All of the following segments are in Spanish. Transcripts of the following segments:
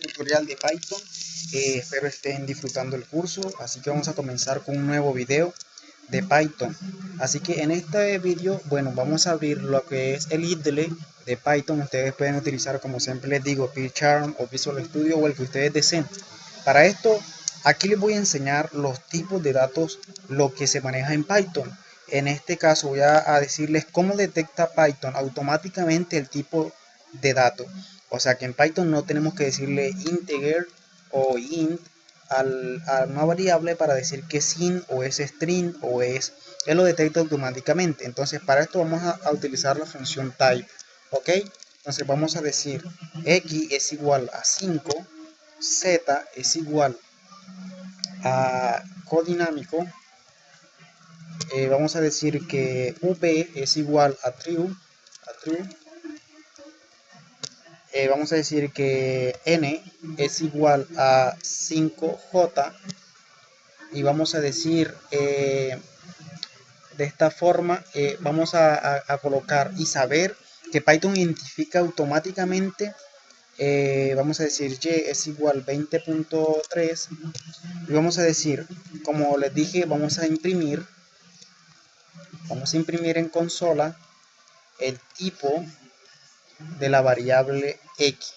tutorial de Python. Eh, espero estén disfrutando el curso, así que vamos a comenzar con un nuevo video de Python. Así que en este vídeo, bueno, vamos a abrir lo que es el IDLE de Python. Ustedes pueden utilizar, como siempre les digo, PyCharm o Visual Studio o el que ustedes deseen. Para esto, aquí les voy a enseñar los tipos de datos, lo que se maneja en Python. En este caso voy a, decirles cómo detecta Python automáticamente el tipo de dato. O sea que en Python no tenemos que decirle integer o int al, a una variable para decir que es int o es string o es, él lo detecta automáticamente. Entonces para esto vamos a, a utilizar la función type. ¿Ok? Entonces vamos a decir x es igual a 5, z es igual a codinámico eh, vamos a decir que v es igual a true, eh, vamos a decir que n es igual a 5j y vamos a decir eh, de esta forma vamos a, colocar y saber que Python identifica automáticamente vamos a decir y es igual 20.3 y vamos a decir como les dije vamos a imprimir vamos a imprimir en consola el tipo de la variable x.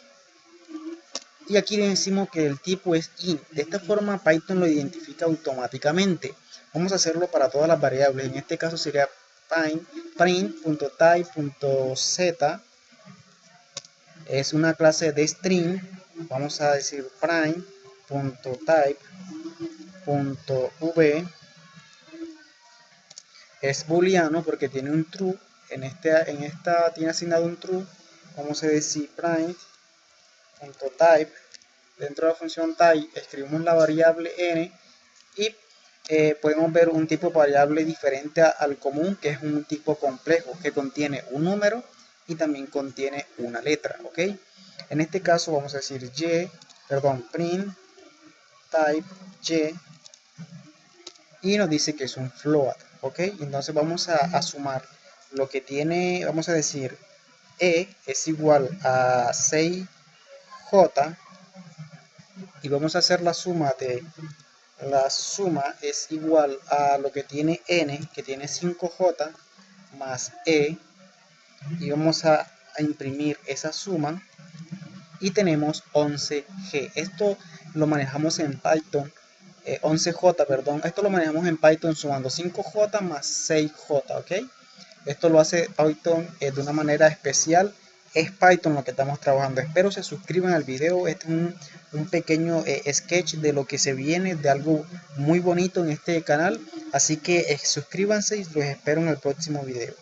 Y aquí le decimos que el tipo es int de esta forma Python lo identifica automáticamente. Vamos a hacerlo para todas las variables. En este caso sería print.type.z es una clase de string. Vamos a decir print.type.v es booleano porque tiene un true. En, este, en esta tiene asignado un true vamos a decir print.type dentro de la función type escribimos la variable n y eh, podemos ver un tipo variable diferente al común que es un tipo complejo que contiene un número y también contiene una letra ok en este caso vamos a decir y perdón print type y y nos dice que es un float ok entonces vamos a, sumar lo que tiene vamos a decir e es igual a 6j y vamos a hacer la suma de la suma es igual a lo que tiene n que tiene 5j más e y vamos a, imprimir esa suma y tenemos 11g esto lo manejamos en Python 11J, eh, perdón. Esto lo manejamos en Python sumando 5J más 6J, ¿ok? Esto lo hace Python eh, de una manera especial. Es Python lo que estamos trabajando. Espero se suscriban al video. Este es un, pequeño eh, sketch de lo que se viene, de algo muy bonito en este canal. Así que suscríbanse y los espero en el próximo video.